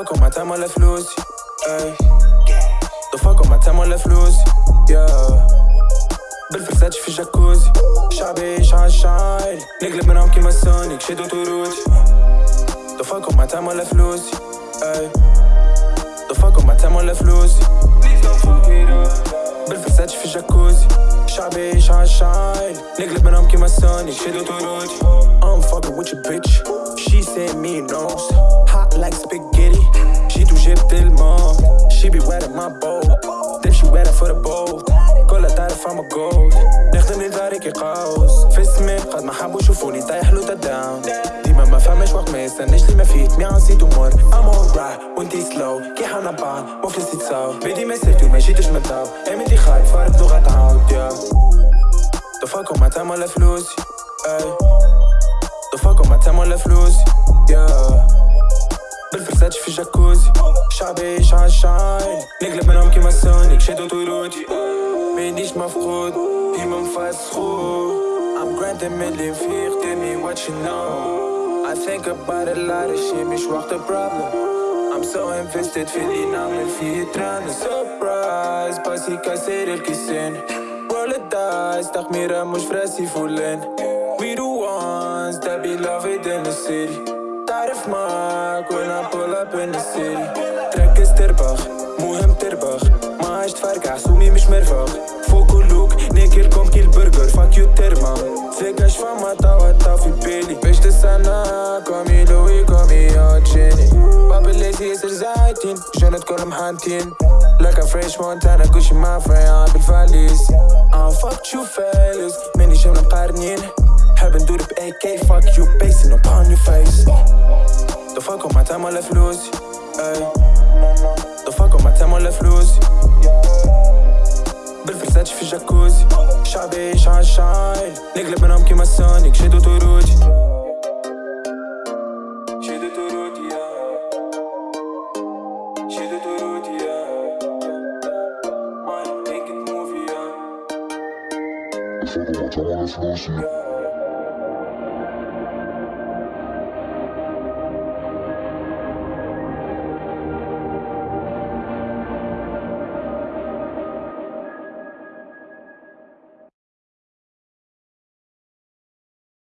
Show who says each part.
Speaker 1: ضفاكم ما تعمل فلوسي اي ضفاكم ما تعمل فلوسي يا بالفرساتش في جاكوزي شعبي يعيش عالشايل نقلب منهم كيما سونيك شدو طروتي ضفاكم ما تعمل فلوسي اي ضفاكم ما تعمل فلوسي بالفرساتش في جاكوزي شعبي يعيش عالشايل نقلب منهم كيما سونيك شدو طروتي I'm fucking with your bitch. She said me nose Hot like spaghetti. She do جبت الموت She be wet in my boat. Then she wet for the boat. كلها تعرف I'm a gold نخدم لداري كي قوس في السماء قد ما حبوا يشوفوني طايح له داون ديما ما فهمش وقت ما يستناش لي ما فيه مي نسيت امور I'm alright وانتي سلو كي حنا بعض مفلسي تصاو بدي ما سرتو ما جيتش من طاو امتي خايف فارق لغة تعاود يا ضفاكم ما تعمل فلوسي اي ضفاكم ما تعمل فلوسي يا بالفرساتش في جاكوزي شعبي يعيش عالشايل نقلب منهم كيما سونيك شدو طيروتي مانيش مفقود ديما مفسخو I'm ملي نفيق tell me what you know. I think about a lot of shit مش وقت problem. I'm so invested في اللي نعمل فيه ترانا surprise باسي كاسر الكيسين roll the dice تخميرة مش فراسي فولين We the ones that be loved in the city. تعرف معاك when In the city. تركز تربخ مهم تربخ ما عشت فرقع سومي مش مرفق فوق كلوك ناكلكم كي البرجر فاك يو ترما ثقاش فما توا توا في بالي باش تستنى كومي لوي كومي يوتشيني بابا الليزي ياسر زايتين جنت كلهم حانتين لك فريش مونتانا كوشي ما فريان بالفاليز I'm fucked you fellas. ماني جمنا مقارنين حاب ندور ب AK fuck you basing upon your face ضفاكم ما تعمل فلوسي اي ضفاكم ما تعمل فلوسي بالفرساتش في جاكوزي شعبي يعيش عالشايل نقلب منهم كيما سونيك شدو طروتي شدو طروتي يا شدو طروتي يا Mind, make it move,